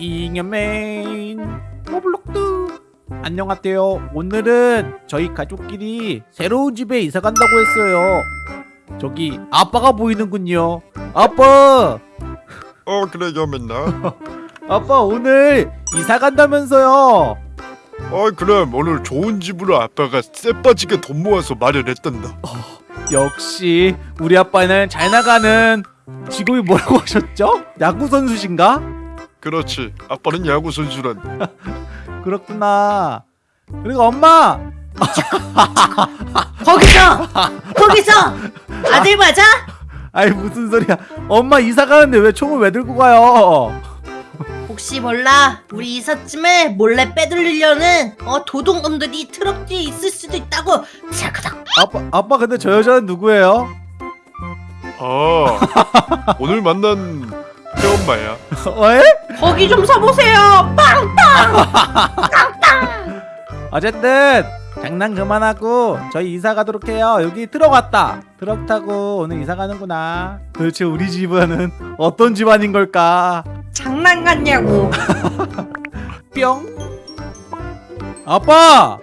잉여맨. 로블록스 안녕하세요. 오늘은 저희 가족끼리 새로운 집에 이사 간다고 했어요. 저기 아빠가 보이는군요. 아빠! 어 그래 여맨아 아빠 오늘 이사 간다면서요. 어 그럼 오늘 좋은 집으로 아빠가 쎄빠지게 돈 모아서 마련했단다. 역시 우리 아빠는 잘 나가는 직업이 뭐라고 하셨죠? 야구 선수신가? 그렇지. 아빠는 야구 선수란. 그렇구나. 그리고 엄마! 거기서! 거기서! 아들 맞아? 아이 무슨 소리야. 엄마 이사 가는데 왜 총을 왜 들고 가요? 혹시 몰라? 우리 이삿짐을 몰래 빼돌리려는 어 도둑놈들이 트럭 뒤에 있을 수도 있다고. 자그닥. 아빠 아빠 근데 저 여자는 누구예요? 아 오늘 만난 새 엄마야. 어, 에? 거기 좀 서보세요. 빵빵! 어쨌든 장난 그만하고 저희 이사 가도록 해요. 여기 트럭 왔다. 트럭 타고 오늘 이사 가는구나. 도대체 우리 집안은 어떤 집안인 걸까? 장난 같냐고. 뿅. 아빠!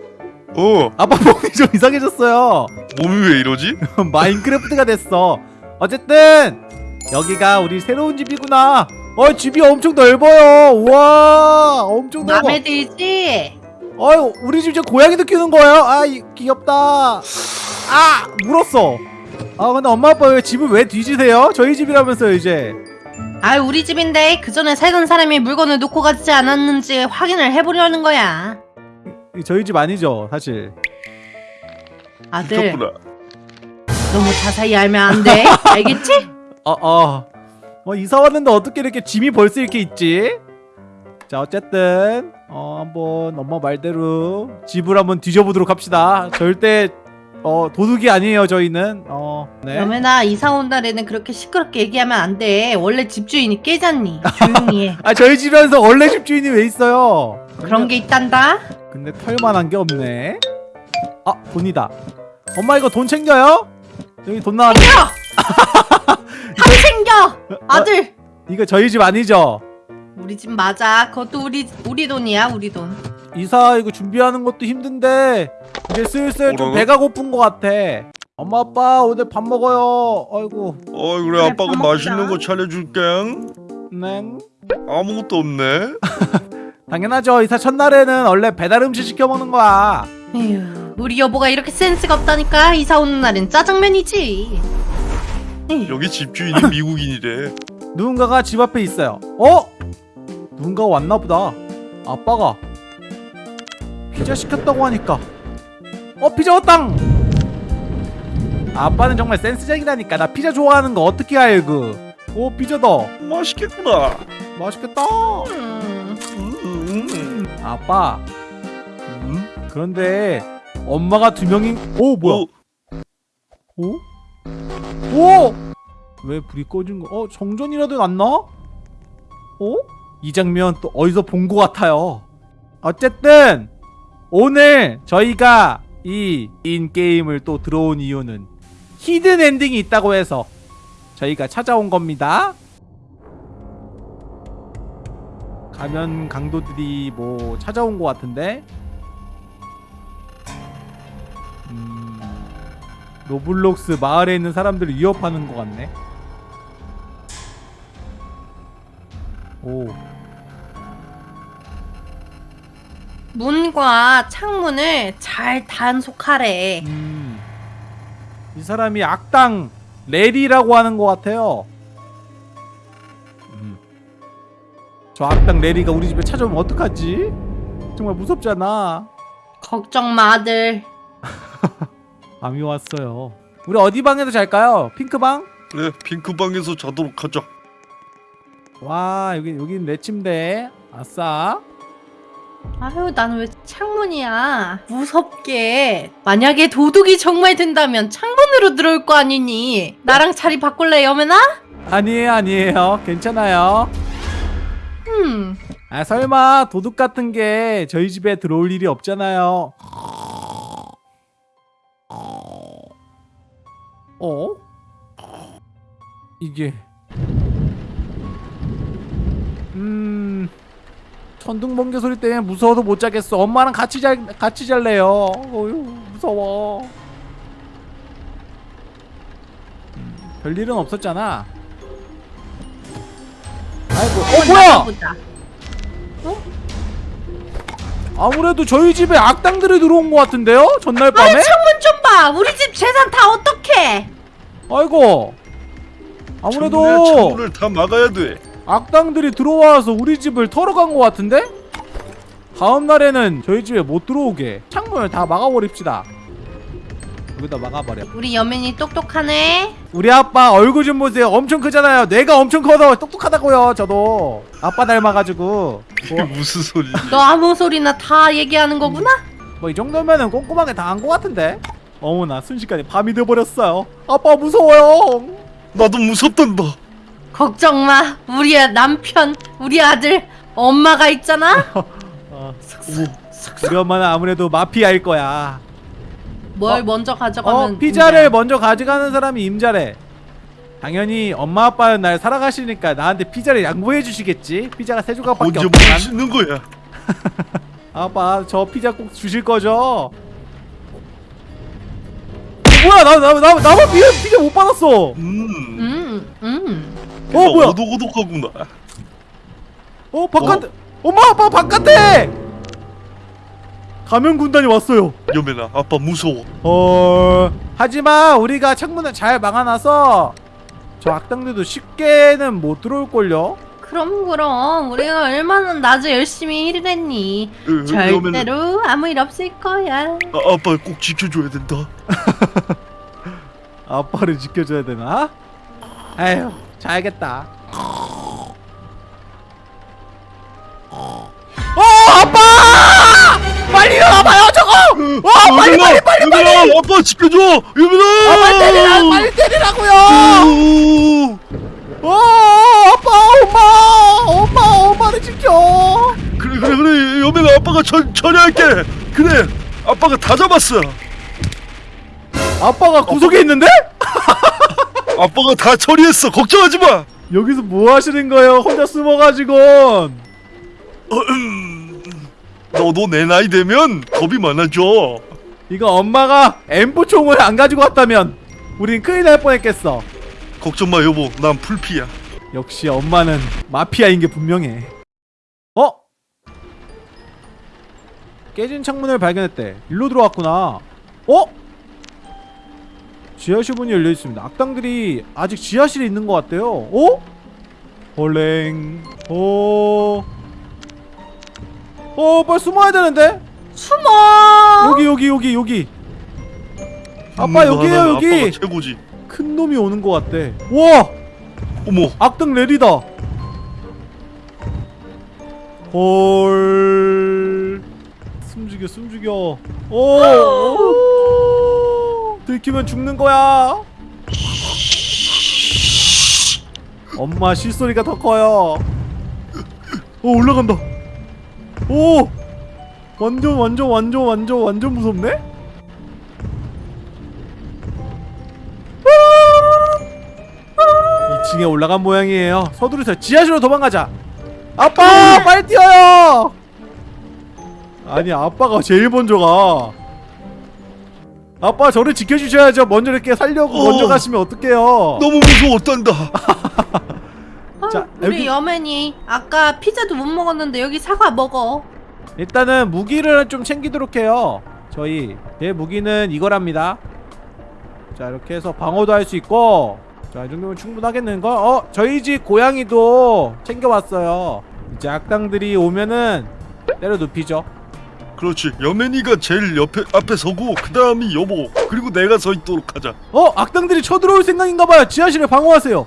어. 아빠 몸이 좀 이상해졌어요. 몸이 왜 이러지? 마인크래프트가 됐어. 어쨌든 여기가 우리 새로운 집이구나. 어 집이 엄청 넓어요. 우와 엄청 넓어. 맘에 들지? 어유 우리 집 이제 고양이도 키우는 거예요? 아 이, 귀엽다. 아 물었어. 아 근데 엄마 아빠 왜 집을 왜 뒤지세요? 저희 집이라면서요 이제. 아 우리 집인데 그 전에 살던 사람이 물건을 놓고 가지 않았는지 확인을 해보려는 거야. 이 저희 집 아니죠 사실. 아들. 미쳤구나. 너무 자세히 알면 안돼. 알겠지? 어어. 어, 이사 왔는데 어떻게 이렇게 짐이 벌써 이렇게 있지? 자 어쨌든 어 한번 엄마 말대로 집을 한번 뒤져보도록 합시다. 절대 어 도둑이 아니에요 저희는. 어 네. 여매나 이사 온 날에는 그렇게 시끄럽게 얘기하면 안 돼. 원래 집주인이 깨잖니 조용히 해. 아 저희 집에서 원래 집주인이 왜 있어요? 그런 게 있단다? 근데 털만한 게 없네. 아 돈이다. 엄마 이거 돈 챙겨요? 여기 돈 나왔네. 챙겨! 다 챙겨! 아들! 이거 저희 집 아니죠? 우리 집 맞아. 그것도 우리 우리 돈이야 우리 돈. 이사 이거 준비하는 것도 힘든데 이제 슬슬 좀? 배가 고픈 것 같아. 엄마 아빠 오늘 밥 먹어요. 아이고. 어 그래 그래, 아빠가 밥. 맛있는 거 차려줄게 네 아무것도 없네. 당연하죠. 이사 첫날에는 원래 배달 음식 시켜 먹는 거야. 에휴 우리 여보가 이렇게 센스가 없다니까. 이사 오는 날엔 짜장면이지 여기 집주인이 미국인이래. 누군가가 집 앞에 있어요. 어? 누군가가 왔나 보다. 아빠가 피자 시켰다고 하니까. 어 피자 왔당! 아빠는 정말 센스쟁이라니까. 나 피자 좋아하는 거 어떻게 알고? 오 피자다. 맛있겠구나. 맛있겠다. 음, 음, 음. 아빠. 음? 그런데 엄마가 두 명이 오 뭐야? 어, 오? 오! 왜 불이 꺼진 거? 어? 정전이라도 났나? 어? 이 장면 또 어디서 본 것 같아요 어쨌든 오늘 저희가 이 인게임을 또 들어온 이유는 hidden ending이 있다고 해서 저희가 찾아온 겁니다 가면 강도들이 뭐 찾아온 것 같은데 음, 로블록스 마을에 있는 사람들을 위협하는 것 같네. 오, 문과 창문을 잘 단속하래 음, 이 사람이 악당 레리라고 하는 것 같아요. 음. 저 악당 레리가 우리 집에 찾아오면 어떡하지? 정말 무섭잖아. 걱정 마 아들 밤이 왔어요. 우리 어디 방에서 잘까요? 핑크방? 그래 핑크방에서 자도록 하자 와 여기 여기 내 침대. 아싸. 아유 나는 왜 창문이야 무섭게 만약에 도둑이 정말 된다면 창문으로 들어올 거 아니니 나랑 자리 바꿀래 여매나? 아니에요 아니에요 괜찮아요. 음 아 설마 도둑 같은 게 저희 집에 들어올 일이 없잖아요. 어? 이게 음 천둥 번개 소리 때문에 무서워서 못 자겠어. 엄마랑 같이 잘 같이 잘래요. 어휴 무서워. 음, 별일은 없었잖아. 아이고, 어 뭐야? 보자. 아무래도 저희 집에 악당들이 들어온 것 같은데요? 전날 밤에? 아니 우리 집 재산 다 어떡해? 아이고. 아무래도 창문을 다 막아야 돼. 악당들이 들어와서 우리 집을 털어간 것 같은데? 다음 날에는 저희 집에 못 들어오게 창문을 다 막아버립시다. 여기다 막아버려. 우리 여민이 똑똑하네. 우리 아빠 얼굴 좀 보세요. 엄청 크잖아요. 뇌가 엄청 커서 똑똑하다고요. 저도 아빠 닮아가지고 이게 무슨 소리? 너 아무 소리나 다 얘기하는 거구나? 뭐 이 정도면은 꼼꼼하게 다한것 같은데. 어머나 순식간에 밤이 돼버렸어요. 아빠 무서워요. 나도 무섭단다. 걱정 마. 우리 남편, 우리 아들, 엄마가 있잖아. 어, 우리 엄마는 아무래도 마피아일 거야. 뭘 어? 먼저 가져가면 어 피자를 문제야. 먼저 가져가는 사람이 임자래. 당연히 엄마 아빠는 날 살아가시니까 나한테 피자를 양보해 주시겠지. 피자가 세 조각밖에 언제 없지만. 먹을 수 있는 거야? 아빠 저 피자 꼭 주실 거죠? 어, 뭐야 나 나 나 나만 피자 피자 못 받았어. 음. 음, 음. 어 뭐야? 오독오독하구나. 어 바깥 엄마 아빠 바깥에 가면 군단이 왔어요. 여매나 아빠 무서워. 어 하지만 우리가 창문을 잘 막아놔서 저 악당들도 쉽게는 못 들어올 걸요. 그럼 그럼 우리가 얼마나 낮에 열심히 일을 했니? 에, 여매나 절대로 아무 일 없을 거야. 아, 아빠 꼭 지켜줘야 된다. 아빠를 지켜줘야 되나? 에휴 자야겠다. 어 아빠! 빨리 일어나봐요 저거! 와 빨리 빨리 빨리 빨리! 여매나 아빠 지켜줘. 여매나. 아 빨리 때리라 빨리 때리라고요! 오. 어 아빠 엄마 엄마 엄마를 지켜! 그래 그래 그래 여매나 아빠가 전 처리할게. 그래 아빠가 다 잡았어. 아빠가 구석에 있는데? 아빠가 다 처리했어. 걱정하지 마. 여기서 뭐 하시는 거예요? 혼자 숨어가지고 너도 내 나이 되면 겁이 많아져. 이거 엄마가 M4 총을 안 가지고 왔다면 우린 큰일 날 뻔했겠어. 걱정 마 여보. 난 풀피야. 역시 엄마는 마피아인 게 분명해. 어? 깨진 창문을 발견했대. 일로 들어왔구나. 어? 지하실 문이 열려 있습니다. 악당들이 아직 지하실에 있는 것 같대요. 어? 헐랭. 어. 어, 빨리 숨어야 되는데. 숨어. 여기 여기 여기 여기. 아빠 있는 거 여기에요 여기. 아빠가 최고지. 큰 놈이 오는 것 같대. 와. 어머. 악당 레리다. 헐. 숨죽여 숨죽여. 오. 오. 들키면 죽는 거야. 엄마 실소리가 더 커요. 오 올라간다. 오. 완전 완전 완전 완전 완전 무섭네. 2층에 올라간 모양이에요. 서두르세요. 지하실로 도망가자. 아빠, 빨리 뛰어요. 아니, 아빠가 제일 먼저 가. 아빠 저를 지켜주셔야죠. 먼저 이렇게 살려고 어. 먼저 가시면 어떡해요. 너무 무서웠단다. 아, 자, 우리 여기- 여맨이 아까 피자도 못 먹었는데 여기 사과 먹어. 일단은 무기를 좀 챙기도록 해요. 저희 제 무기는 이거랍니다. 자 이렇게 해서 방어도 할 수 있고 자 이 정도면 충분하겠는걸? 어 저희 집 고양이도 챙겨왔어요. 이제 악당들이 오면은 때려 눕히죠. 그렇지. 여맨이가 제일 옆에 앞에 서고 그 다음이 여보 그리고 내가 서 있도록 하자. 어 악당들이 쳐들어올 생각인가봐요. 지하실에 방어하세요.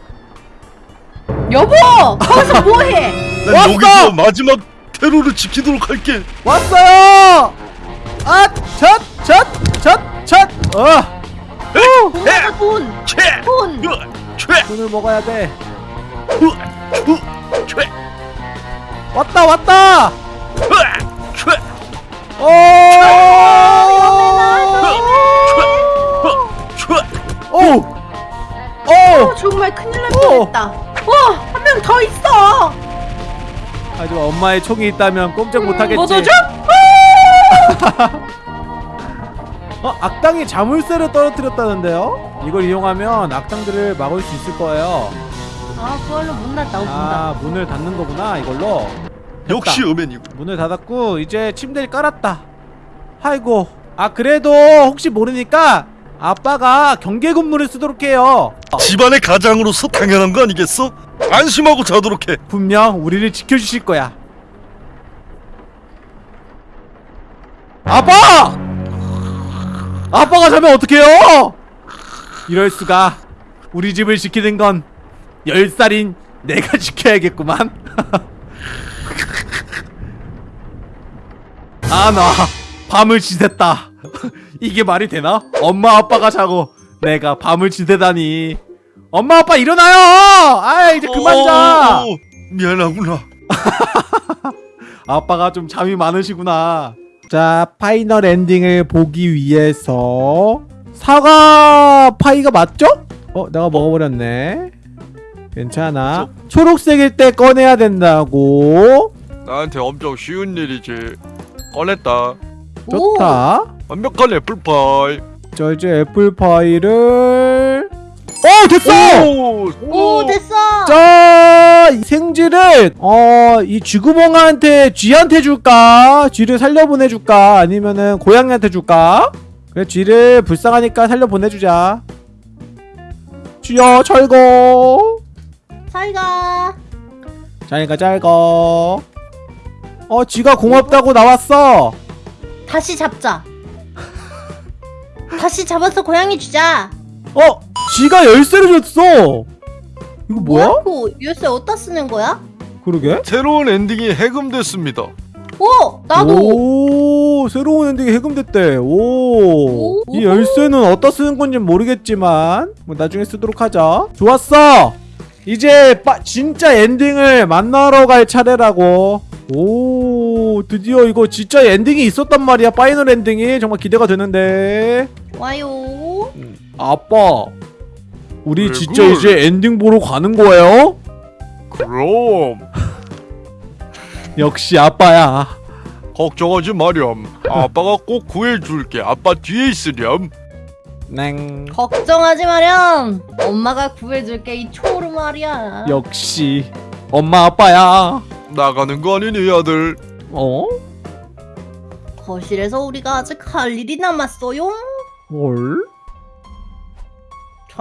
여보, 거기서 뭐해? 난 왔어! 여기서 마지막 테러를 지키도록 할게. 왔어요. 아, 첫, 첫, 첫, 첫. 어, 돈이다 돈. 최, 돈. 최, 돈을 먹어야 돼. 으, 으, 최, 왔다, 왔다. 으, 최, 오. 최. 오! 어, 오! 정말 큰일 날 어. 뻔했다. 와, 한 명 더 있어. 하지만 엄마의 총이 있다면 꼼짝 못하겠지 뭐죠? 어? 악당이 자물쇠를 떨어뜨렸다는데요? 이걸 이용하면 악당들을 막을 수 있을 거예요 아 그걸로 문 닫다 문아 문을 닫는 거구나 이걸로 역시 어맨이고. 문을 닫았고 이제 침대를 깔았다 아이고 아 그래도 혹시 모르니까 아빠가 경계 근무를 쓰도록 해요 집안의 가장으로서 당연한 거 아니겠어? 안심하고 자도록 해. 분명 우리를 지켜주실 거야 아빠! 아빠가 자면 어떡해요? 이럴 수가 우리 집을 지키는 건 10살인 내가 지켜야겠구만 아 나 밤을 지샜다 이게 말이 되나? 엄마 아빠가 자고 내가 밤을 지새다니 엄마 아빠 일어나요! 아 이제 그만 자! 어, 미안하구나. 아빠가 좀 잠이 많으시구나. 자, 파이널 엔딩을 보기 위해서 사과 파이가 맞죠? 어, 내가 먹어버렸네. 괜찮아. 초록색일 때 꺼내야 된다고. 나한테 엄청 쉬운 일이지. 꺼냈다. 오, 좋다. 완벽한 애플파이. 자, 이제 애플파이를 어, 됐어! 오, 오 됐어 자, 이 생쥐를 어, 이 쥐구멍한테 쥐한테 줄까? 쥐를 살려보내 줄까? 아니면은 고양이한테 줄까? 그래, 쥐를 불쌍하니까 살려보내 주자. 쥐야, 철거. 잘가 자니까 잘거. 어, 쥐가 고맙다고 나왔어. 다시 잡자 다시 잡아서 고양이 주자 어, 쥐가 열쇠를 줬어. 이거 뭐야? 그 열쇠 어디다 쓰는 거야? 그러게. 새로운 엔딩이 해금됐습니다. 오 나도 오 새로운 엔딩이 해금됐대 오. 오. 이 열쇠는 어디다 쓰는 건지 모르겠지만 뭐 나중에 쓰도록 하자 좋았어 이제 빠, 진짜 엔딩을 만나러 갈 차례라고 오 드디어 이거 진짜 엔딩이 있었단 말이야 파이널 엔딩이 정말 기대가 되는데 와요 아빠 우리 왜 진짜? 이제 엔딩 보러 가는 거예요? 그럼 역시 아빠야 걱정하지 마렴. 아빠가 꼭 구해줄게. 아빠 뒤에 있으렴. 냉 걱정하지 마렴 엄마가 구해줄게 이 초로 말이야 역시 엄마 아빠야 나가는 거 아니니 아들? 어? 거실에서 우리가 아직 할 일이 남았어요 뭘?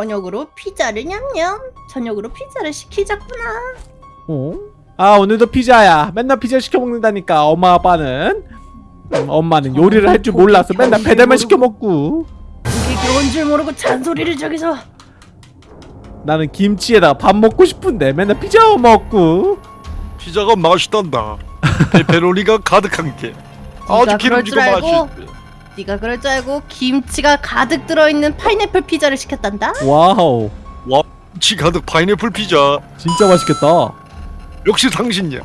저녁으로 피자를 냠냠 저녁으로 피자를 시키자꾸나 어? 아 오늘도 피자야 맨날 피자 시켜 먹는다니까 엄마 아빠는 음, 엄마는 요리를 할 줄 몰라서 맨날 배달만 시켜 먹고 그게 겨운 줄 모르고 잔소리를 저기서 나는 김치에다가 밥 먹고 싶은데 맨날 피자 먹고 피자가 맛있단다. 페페로니가 가득한 게. 아주 기름지고? 맛있대. 네가 그럴 줄 알고 김치가 가득 들어있는 파인애플 피자를 시켰단다? 와우. 김치 가득 파인애플 피자. 진짜 맛있겠다. 역시 당신이야.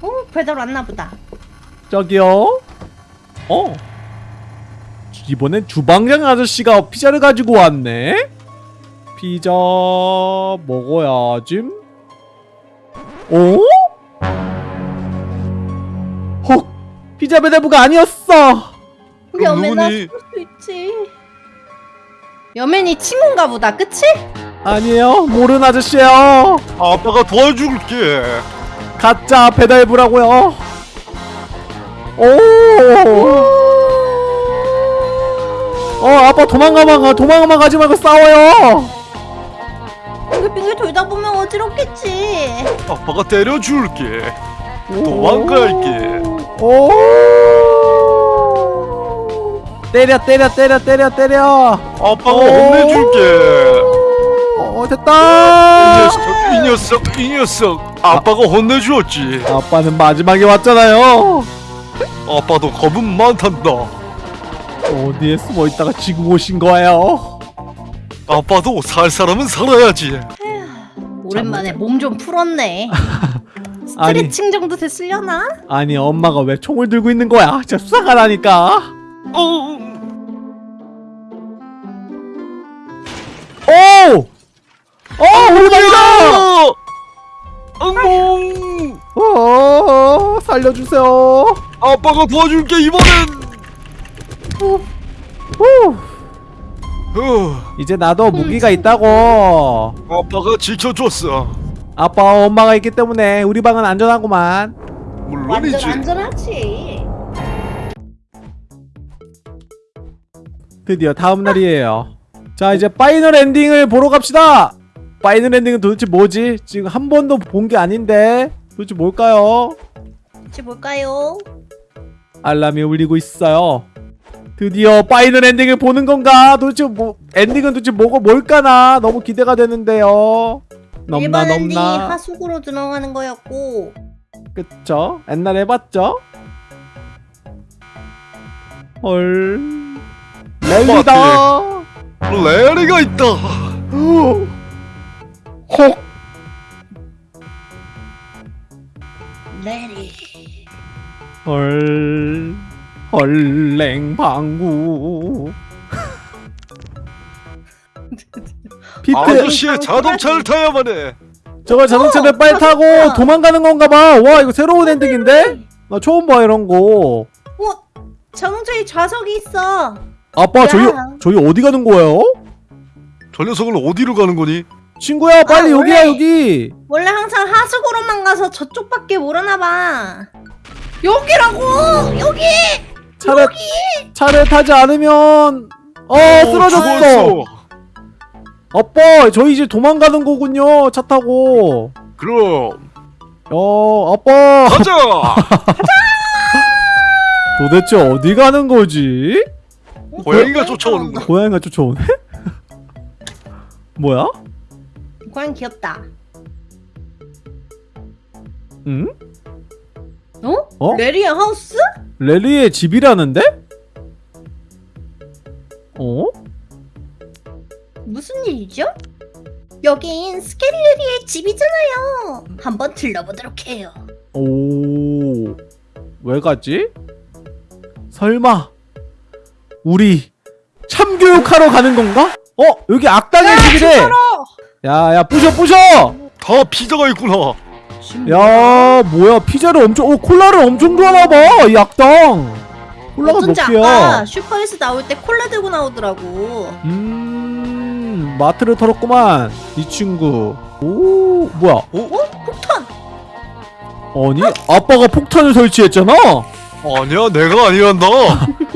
어 배달 왔나 보다. 저기요. 어. 이번엔 주방장 아저씨가 피자를 가지고 왔네. 피자 먹어야지 어? 헉! 피자 배달부가 아니었어 여맨아 누구니? 수 있지 여맨이 친구인가 보다 그치? 아니에요 모르는 아저씨예요 아빠가 도와줄게. 가짜 배달부라고요 오 어, 아빠 도망가만 도망가만 가지 말고 싸워요. 빙글빙글 돌다 보면 어지럽겠지 아빠가 때려줄게. 도망갈게. 오. 때려 때려 때려 때려 때려. 아빠가 오. 혼내줄게. 어이 됐다. 녀석, 이 녀석, 이 녀석. 아빠가 혼내주었지. 아빠는 마지막에 왔잖아요. 아빠도 겁은 많단다. 어디에 숨어 있다가 지금 오신 거예요? 아빠도 살 사람은 살아야지. 오랜만에 몸 좀 풀었네 아니. 스트레칭 정도 됐으려나? 아니 엄마가 왜 총을 들고 있는 거야? 진짜 수사가 나니까. 어, 살려주세요 아빠가 도와줄게 이번엔. 후. 후 후, 이제 나도 무기가 친구. 있다고 아빠가 지켜줬어. 아빠 엄마가 있기 때문에 우리 방은 안전하구만 물론이지. 안전하지. 드디어 다음 날이에요 자 이제 파이널 엔딩을 보러 갑시다 파이널 엔딩은 도대체 뭐지? 지금 한 번도 본 게 아닌데 도대체 뭘까요? 혹시 뭘까요? 알람이 울리고 있어요 드디어 파이널 엔딩을 보는 건가? 도대체 뭐 엔딩은 도대체 뭐고 뭘까나 너무 기대가 되는데요 넘나 일반 엔딩이 넘나 하수구로 들어가는 거였고 그쵸? 옛날에 해봤죠? 헐 랠리다 레리가 있다. 헉 레리. 헐 헐랭방구 피트 아저씨의 자동차를 타야만 해. 저거 자동차를 어, 빨리 타고 자동차. 도망가는 건가 봐와 이거 새로운 엔딩인데? 나 처음 봐 이런 거 어? 자동차에 좌석이 있어. 아빠 저희 야. 저희 어디 가는 거예요? 저 녀석은 어디로 가는 거니? 친구야 빨리 아, 여기야 원래- 여기 원래 항상 하수구로만 가서 저쪽밖에 모르나 봐. 여기라고! 여기! 차를 차를 타지 않으면 어 쓰러졌어 죽었어. 아빠 저희 이제 도망가는 거군요 차 타고 그럼 어 아빠 가자. 도대체 어디 가는 거지? 고양이가 쫓아오는 거야. 고양이가 쫓아오네? 뭐야? 고양 귀엽다. 응? 어? 어? 레리의 하우스? 레리의 집이라는데? 어? 무슨 일이죠? 여긴 스케리레리의 집이잖아요. 한번 들러보도록 해요. 오, 왜 가지? 설마 우리 참교육하러 가는 건가? 어, 여기 악당의 집이래. 야, 야, 부셔, 부셔. 다 피자가 있구나. 야, 뭐야? 피자를 엄청, 어, 콜라를 엄청 좋아하나 봐. 이 악당. 콜라가 어쩐지? 아까 슈퍼에서 나올 때 콜라 들고 나오더라고. 음, 마트를 털었구만. 이 친구. 오, 뭐야? 어? 어? 폭탄! 아니, 아빠가 폭탄을 설치했잖아. 아니야, 내가 아니란다.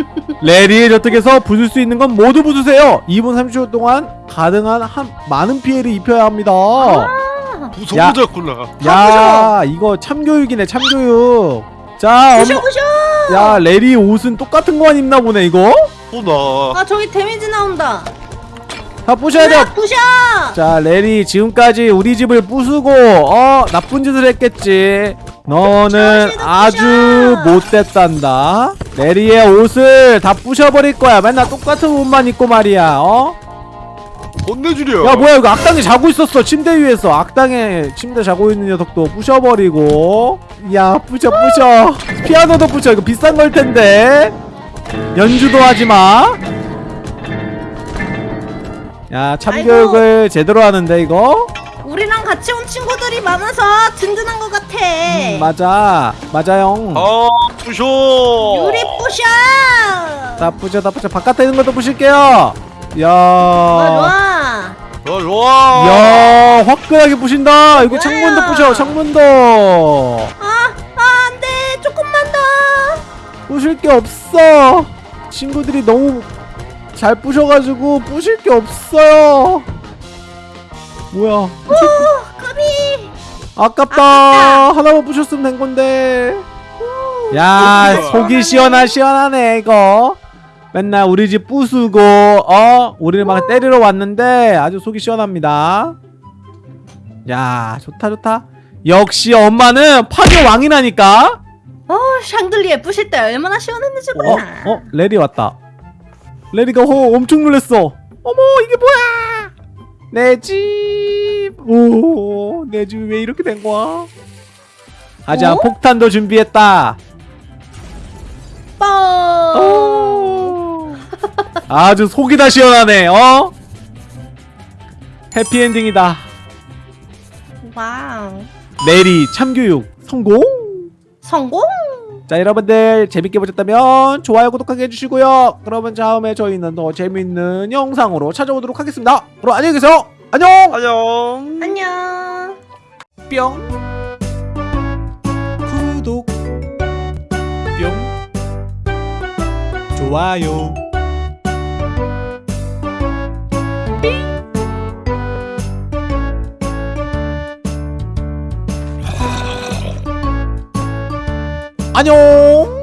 레리의 저택에서 부술 수 있는 건 모두 부수세요. 2분 30초 동안 가능한 한 많은 피해를 입혀야 합니다. 부숴보자꾸나. 야, 이거 참교육이네, 참교육. 자, 부셔 엄마, 부셔! 야, 레리 옷은 똑같은 거만 입나 보네, 이거. 또나. 아 저기 데미지 나온다. 다 부셔야. 야, 부셔! 자, 레리 지금까지 우리 집을 부수고 어 나쁜 짓을 했겠지. 너는 아주. 못됐단다. 레리의 옷을 다 부셔버릴 거야. 맨날 똑같은 옷만 입고 말이야. 어? 혼내주려. 야 뭐야 이거 악당이 자고 있었어 침대 위에서 악당의 침대 자고 있는 녀석도 부셔버리고 야 부셔 부셔 피아노도 부셔 이거 비싼 걸 텐데 연주도 하지마 야 참교육을 제대로 하는데 이거 우리랑 같이 온 친구들이 많아서 든든한 것 같아. 음, 맞아 맞아요 아, 부셔. 유리 부셔! 다 부셔 다 부셔 바깥에 있는 것도 부실게요 야 좋아. 좋아, 좋아. 야 화끈하게 부신다 이거? 창문도 부셔 창문도 아, 아 안돼 조금만 더. 부실 게 없어. 친구들이 너무 잘 부셔가지고 부실 게 없어요. 뭐야? 오 까비. 아깝다. 하나만 부셨으면 된 건데. 야. 속이 시원하 시원하네 이거. 맨날 우리 집 부수고 어 우리를 막 때리러 왔는데 아주 속이 시원합니다. 야 좋다 좋다. 역시 엄마는 파괴 왕이라니까. 어 샹들리에 부실 때 얼마나 시원했는지 어, 몰라. 어, 레리 왔다. 레리가 호 엄청 놀랬어. 어머, 이게 뭐야? 내 집. 오, 내 집이 왜 이렇게 된 거야? 하지만 어? 폭탄도 준비했다. 뻥. 오. 아주 속이 다 시원하네. 어? 해피엔딩이다. 와우. 레리 참교육 성공. 성공! 자 여러분들 재밌게 보셨다면 좋아요 구독하게 해주시고요 그러면 다음에 저희는 더 재밌는 영상으로 찾아오도록 하겠습니다 그럼 안녕히 계세요 안녕 안녕. 안녕. 뿅 구독 뿅 좋아요 안녕